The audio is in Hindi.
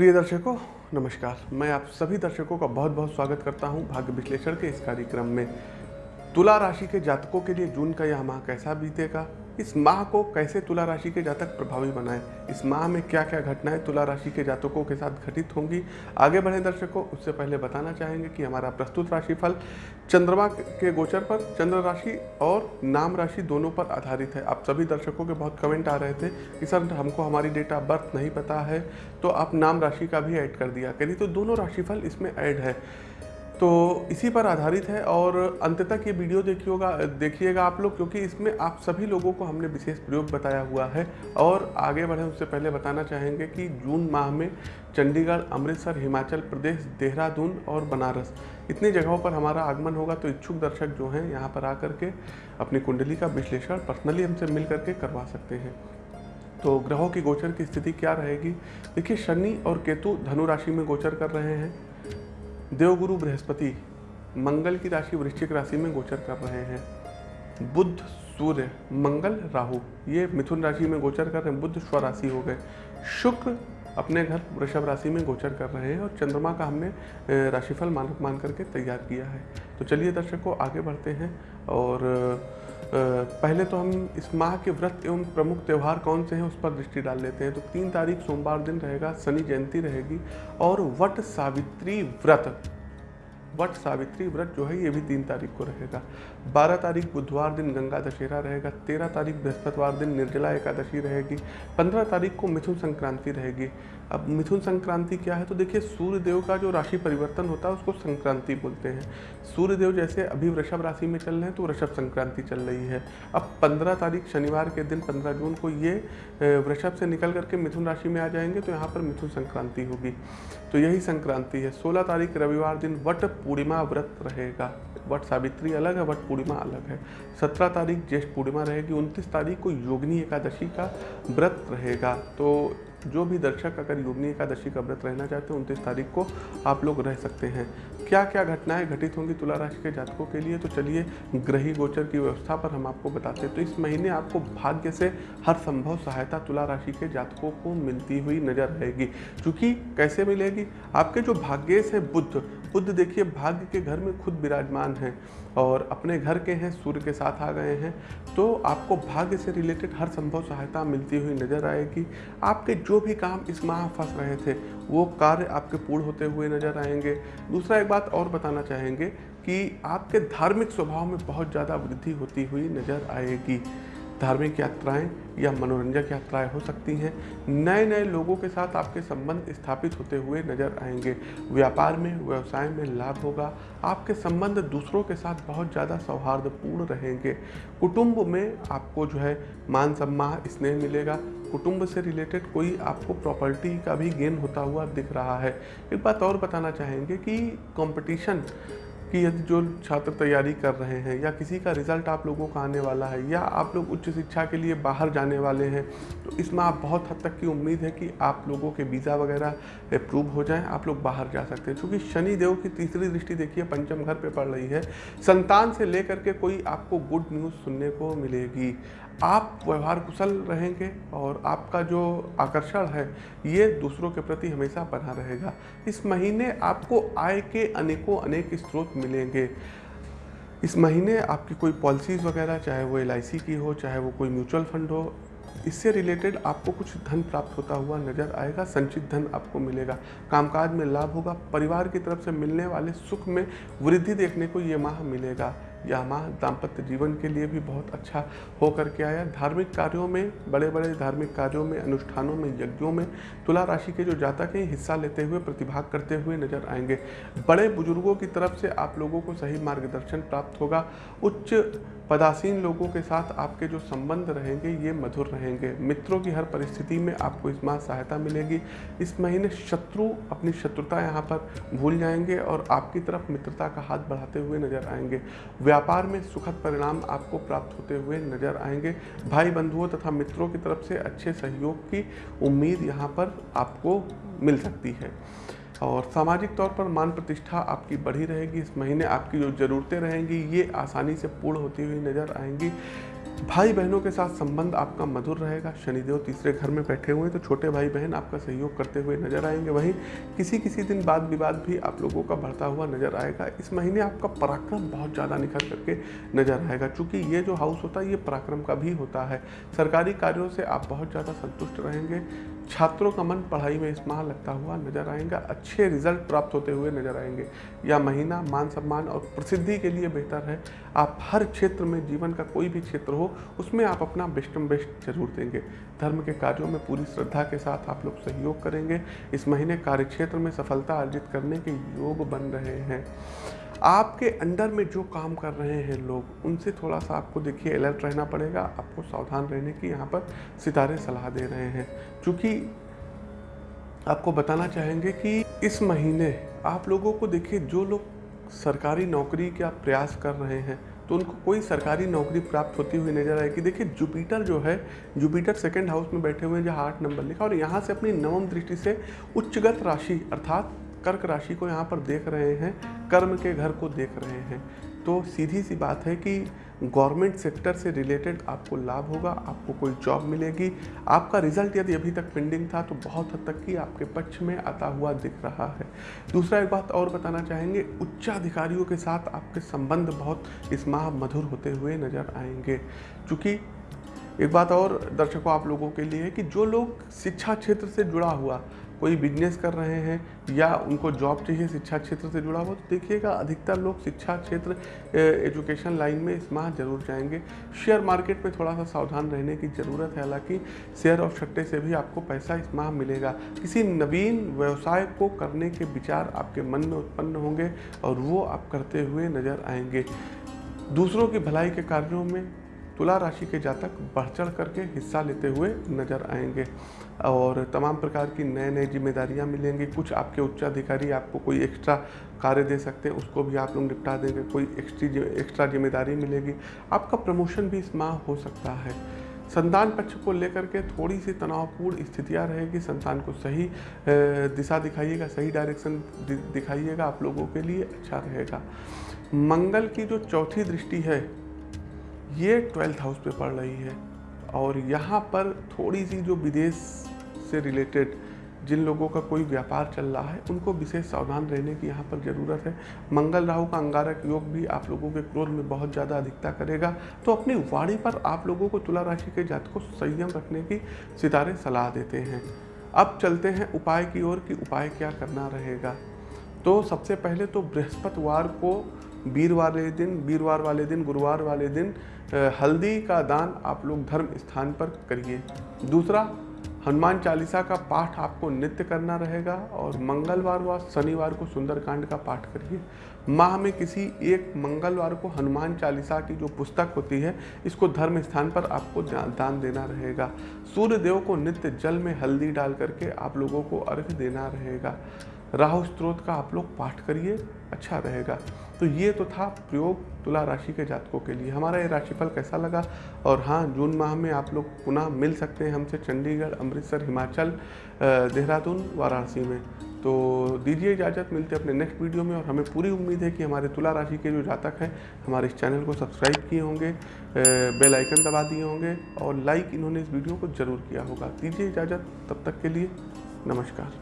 प्रिय दर्शकों, नमस्कार। मैं आप सभी दर्शकों का बहुत बहुत स्वागत करता हूँ भाग्य विश्लेषण के इस कार्यक्रम में। तुला राशि के जातकों के लिए जून का यह माह कैसा बीतेगा? इस माह को कैसे तुला राशि के जातक प्रभावी बनाएँ? इस माह में क्या क्या घटनाएँ तुला राशि के जातकों के साथ घटित होंगी? आगे बढ़े दर्शकों, उससे पहले बताना चाहेंगे कि हमारा प्रस्तुत राशिफल चंद्रमा के गोचर पर, चंद्र राशि और नाम राशि दोनों पर आधारित है। आप सभी दर्शकों के बहुत कमेंट आ रहे थे कि सर, हमको हमारी डेट ऑफ़ बर्थ नहीं पता है तो आप नाम राशि का भी ऐड कर दिया। करिए तो दोनों राशिफल इसमें ऐड है। तो इसी पर आधारित है और अंत तक ये वीडियो देखिएगा देखिएगा आप लोग, क्योंकि इसमें आप सभी लोगों को हमने विशेष प्रयोग बताया हुआ है। और आगे बढ़े, उससे पहले बताना चाहेंगे कि जून माह में चंडीगढ़, अमृतसर, हिमाचल प्रदेश, देहरादून और बनारस, इतनी जगहों पर हमारा आगमन होगा। तो इच्छुक दर्शक जो हैं, यहाँ पर आकर के अपनी कुंडली का विश्लेषण पर्सनली हमसे मिल करके करवा सकते हैं। तो ग्रहों की गोचर की स्थिति क्या रहेगी? देखिए, शनि और केतु धनु राशि में गोचर कर रहे हैं। देवगुरु बृहस्पति मंगल की राशि वृश्चिक राशि में गोचर कर रहे हैं। बुद्ध सूर्य, मंगल, राहु, ये मिथुन राशि में गोचर कर रहे हैं। बुद्ध स्वराशि हो गए। शुक्र अपने घर वृषभ राशि में गोचर कर रहे हैं और चंद्रमा का हमने राशिफल मानक मान करके तैयार किया है। तो चलिए दर्शकों आगे बढ़ते हैं और पहले तो हम इस माह के व्रत एवं प्रमुख त्यौहार कौन से हैं उस पर दृष्टि डाल लेते हैं। तो तीन तारीख सोमवार दिन रहेगा, शनि जयंती रहेगी और वट सावित्री व्रत। वट सावित्री व्रत जो है ये भी तीन तारीख को रहेगा। बारह तारीख बुधवार दिन गंगा दशहरा रहेगा, तेरह तारीख बृहस्पतिवार दिन निर्जला एकादशी रहेगी, पंद्रह तारीख को मिथुन संक्रांति रहेगी। अब मिथुन संक्रांति क्या है? तो देखिए सूर्य देव का जो राशि परिवर्तन होता है, उसको संक्रांति बोलते हैं। सूर्य देव जैसे अभी वृषभ राशि में चल रहे हैं तो वृषभ संक्रांति चल रही है। अब पंद्रह तारीख शनिवार के दिन, पंद्रह जून को ये वृषभ से निकल करके मिथुन राशि में आ जाएँगे तो यहाँ पर मिथुन संक्रांति होगी। तो यही संक्रांति है। सोलह तारीख रविवार दिन, वट पूर्णिमा व्रत रहेगा। बट सावित्री अलग है, बट पूर्णिमा अलग है। सत्रह तारीख ज्येष्ठ पूर्णिमा रहेगी, उनतीस तारीख को योगिनी एकादशी का व्रत रहेगा। तो जो भी दर्शक अगर योगनी एकादशी का व्रत रहना चाहते हैं, उनतीस तारीख को आप लोग रह सकते हैं। क्या क्या घटनाएँ घटित होंगी तुला राशि के जातकों के लिए? तो चलिए, ग्रही गोचर की व्यवस्था पर हम आपको बताते हैं। तो इस महीने आपको भाग्य से हर संभव सहायता तुला राशि के जातकों को मिलती हुई नज़र आएगी। क्योंकि कैसे मिलेगी? आपके जो भाग्येश है बुद्ध बुद्ध देखिए, भाग्य के घर में खुद विराजमान हैं और अपने घर के हैं, सूर्य के साथ आ गए हैं तो आपको भाग्य से रिलेटेड हर संभव सहायता मिलती हुई नज़र आएगी। आपके जो भी काम इस माह फंस रहे थे, वो कार्य आपके पूर्ण होते हुए नज़र आएँगे। दूसरा एक बात और बताना चाहेंगे कि आपके धार्मिक स्वभाव में बहुत ज़्यादा वृद्धि होती हुई नज़र आएगी। धार्मिक यात्राएँ या मनोरंजक यात्राएँ हो सकती हैं। नए नए लोगों के साथ आपके संबंध स्थापित होते हुए नज़र आएँगे। व्यापार में, व्यवसाय में लाभ होगा। आपके संबंध दूसरों के साथ बहुत ज़्यादा सौहार्दपूर्ण रहेंगे। कुटुंब में आपको जो है मान सम्मान, स्नेह मिलेगा। कुटुंब से रिलेटेड कोई आपको प्रॉपर्टी का भी गेन होता हुआ दिख रहा है। एक बात और बताना चाहेंगे कि कंपटीशन कि यदि जो छात्र तैयारी कर रहे हैं या किसी का रिज़ल्ट आप लोगों का आने वाला है या आप लोग उच्च शिक्षा के लिए बाहर जाने वाले हैं तो इसमें आप बहुत हद तक की उम्मीद है कि आप लोगों के वीज़ा वगैरह अप्रूव हो जाएँ, आप लोग बाहर जा सकते हैं। क्योंकि शनि देव की तीसरी दृष्टि देखिए, पंचम घर पर पड़ रही है। संतान से लेकर के कोई आपको गुड न्यूज़ सुनने को मिलेगी। आप व्यवहार कुशल रहेंगे और आपका जो आकर्षण है, ये दूसरों के प्रति हमेशा बना रहेगा। इस महीने आपको आय के अनेकों, अनेक स्रोत मिलेंगे। इस महीने आपकी कोई पॉलिसीज़ वगैरह, चाहे वो एलआईसी की हो, चाहे वो कोई म्यूचुअल फंड हो, इससे रिलेटेड आपको कुछ धन प्राप्त होता हुआ नज़र आएगा, संचित धन आपको मिलेगा। कामकाज में लाभ होगा, परिवार की तरफ़ से मिलने वाले सुख में वृद्धि देखने को ये माह मिलेगा। यह माह दाम्पत्य जीवन के लिए भी बहुत अच्छा हो करके आया। धार्मिक कार्यों में बड़े बड़े धार्मिक कार्यों में, अनुष्ठानों में, यज्ञों में तुला राशि के जो जातक हैं, हिस्सा लेते हुए, प्रतिभाग करते हुए नज़र आएँगे। बड़े बुज़ुर्गों की तरफ़ से आप लोगों को सही मार्गदर्शन प्राप्त होगा। उच्च पदासीन लोगों के साथ आपके जो संबंध रहेंगे, ये मधुर रहेंगे। मित्रों की हर परिस्थिति में आपको इस माह सहायता मिलेगी। इस महीने शत्रु अपनी शत्रुता यहाँ पर भूल जाएँगे और आपकी तरफ़ मित्रता का हाथ बढ़ाते हुए नज़र आएँगे। व्यापार में सुखद परिणाम आपको प्राप्त होते हुए नज़र आएँगे। भाई बंधुओं तथा मित्रों की तरफ़ से अच्छे सहयोग की उम्मीद यहाँ पर आपको मिल सकती है। और सामाजिक तौर पर मान प्रतिष्ठा आपकी बढ़ी रहेगी। इस महीने आपकी जो ज़रूरतें रहेंगी, ये आसानी से पूर्ण होती हुई नज़र आएँगी। भाई बहनों के साथ संबंध आपका मधुर रहेगा। शनिदेव तीसरे घर में बैठे हुए हैं तो छोटे भाई बहन आपका सहयोग करते हुए नज़र आएँगे। वहीं किसी किसी दिन बाद विवाद भी आप लोगों का बढ़ता हुआ नज़र आएगा। इस महीने आपका पराक्रम बहुत ज़्यादा निखर करके नज़र आएगा, क्योंकि ये जो हाउस होता है, ये पराक्रम का भी होता है। सरकारी कार्यों से आप बहुत ज़्यादा संतुष्ट रहेंगे। छात्रों का मन पढ़ाई में इस माह लगता हुआ नज़र आएगा। अच्छे रिज़ल्ट प्राप्त होते हुए नज़र आएँगे। यह महीना मान सम्मान और प्रसिद्धि के लिए बेहतर है। आप हर क्षेत्र में जीवन का कोई भी क्षेत्र हो, उसमें आप अपना बेस्टम बेस्ट ज़रूर देंगे। धर्म के कार्यों में पूरी श्रद्धा के साथ आप लोग सहयोग करेंगे। इस महीने कार्य क्षेत्र में सफलता अर्जित करने के योग बन रहे हैं। आपके अंडर में जो काम कर रहे हैं लोग, उनसे थोड़ा सा आपको देखिए अलर्ट रहना पड़ेगा। आपको सावधान रहने की यहाँ पर सितारे सलाह दे रहे हैं। क्योंकि आपको बताना चाहेंगे कि इस महीने आप लोगों को देखिए, जो लोग सरकारी नौकरी का प्रयास कर रहे हैं तो उनको कोई सरकारी नौकरी प्राप्त होती हुई नज़र आएगी देखिए जुपिटर जो है जुपिटर सेकंड हाउस में बैठे हुए हैं, जहाँ आठ नंबर लिखा और यहाँ से अपनी नवम दृष्टि से उच्चगत राशि, अर्थात कर्क राशि को यहाँ पर देख रहे हैं, कर्म के घर को देख रहे हैं। तो सीधी सी बात है कि गवर्नमेंट सेक्टर से रिलेटेड आपको लाभ होगा, आपको कोई जॉब मिलेगी। आपका रिज़ल्ट यदि अभी तक पेंडिंग था तो बहुत हद तक की आपके पक्ष में आता हुआ दिख रहा है। दूसरा एक बात और बताना चाहेंगे, उच्चाधिकारियों के साथ आपके संबंध बहुत इस माह मधुर होते हुए नज़र आएँगे। क्योंकि एक बात और दर्शकों आप लोगों के लिए कि जो लोग शिक्षा क्षेत्र से जुड़ा हुआ कोई बिज़नेस कर रहे हैं या उनको जॉब चाहिए शिक्षा क्षेत्र से जुड़ा हुआ तो देखिएगा, अधिकतर लोग शिक्षा क्षेत्र एजुकेशन लाइन में इस माह ज़रूर जाएँगे। शेयर मार्केट में थोड़ा सा सावधान रहने की ज़रूरत है, हालाँकि शेयर और सट्टे से भी आपको पैसा इस माह मिलेगा। किसी नवीन व्यवसाय को करने के विचार आपके मन में उत्पन्न होंगे और वो आप करते हुए नज़र आएँगे। दूसरों की भलाई के कार्यों में तुला राशि के जातक बढ़ चढ़ करके हिस्सा लेते हुए नज़र आएँगे। और तमाम प्रकार की नए नए जिम्मेदारियाँ मिलेंगी। कुछ आपके उच्चाधिकारी आपको कोई एक्स्ट्रा कार्य दे सकते हैं, उसको भी आप लोग निपटा देंगे। कोई एक्स्ट्री एक्स्ट्रा ज़िम्मेदारी मिलेगी। आपका प्रमोशन भी इस माह हो सकता है। संतान पक्ष को लेकर के थोड़ी सी तनावपूर्ण स्थितियाँ रहेगी। संतान को सही दिशा दिखाइएगा, सही डायरेक्शन दिखाइएगा। आप लोगों के लिए अच्छा रहेगा। मंगल की जो चौथी दृष्टि है ये ट्वेल्थ हाउस पे पड़ रही है और यहाँ पर थोड़ी सी जो विदेश से रिलेटेड जिन लोगों का कोई व्यापार चल रहा है, उनको विशेष सावधान रहने की यहाँ पर ज़रूरत है। मंगल राहु का अंगारक योग भी आप लोगों के क्रोध में बहुत ज़्यादा अधिकता करेगा। तो अपनी वाणी पर आप लोगों को तुला राशि के जात को संयम रखने की सितारे सलाह देते हैं। अब चलते हैं उपाय की ओर कि उपाय क्या करना रहेगा। तो सबसे पहले तो बृहस्पतिवार को वीरवार वाले दिन, वीरवार वाले दिन, गुरुवार वाले दिन हल्दी का दान आप लोग धर्म स्थान पर करिए। दूसरा, हनुमान चालीसा का पाठ आपको नित्य करना रहेगा और मंगलवार व शनिवार को सुंदरकांड का पाठ करिए। माह में किसी एक मंगलवार को हनुमान चालीसा की जो पुस्तक होती है, इसको धर्म स्थान पर आपको दान देना रहेगा। सूर्य देव को नित्य जल में हल्दी डाल करके आप लोगों को अर्घ देना रहेगा। राहु स्त्रोत का आप लोग पाठ करिए। अच्छा रहेगा। तो ये तो था प्रयोग तुला राशि के जातकों के लिए। हमारा ये राशिफल कैसा लगा? और हाँ जून माह में आप लोग पुनः मिल सकते हैं हमसे चंडीगढ़, अमृतसर, हिमाचल देहरादून, वाराणसी में। तो दीजिए इजाज़त, मिलते अपने नेक्स्ट वीडियो में। और हमें पूरी उम्मीद है कि हमारे तुला राशि के जो जातक हैं, हमारे इस चैनल को सब्सक्राइब किए होंगे बेल आइकन दबा दिए होंगे, और लाइक इन्होंने इस वीडियो को ज़रूर किया होगा। दीजिए इजाज़त, तब तक के लिए नमस्कार।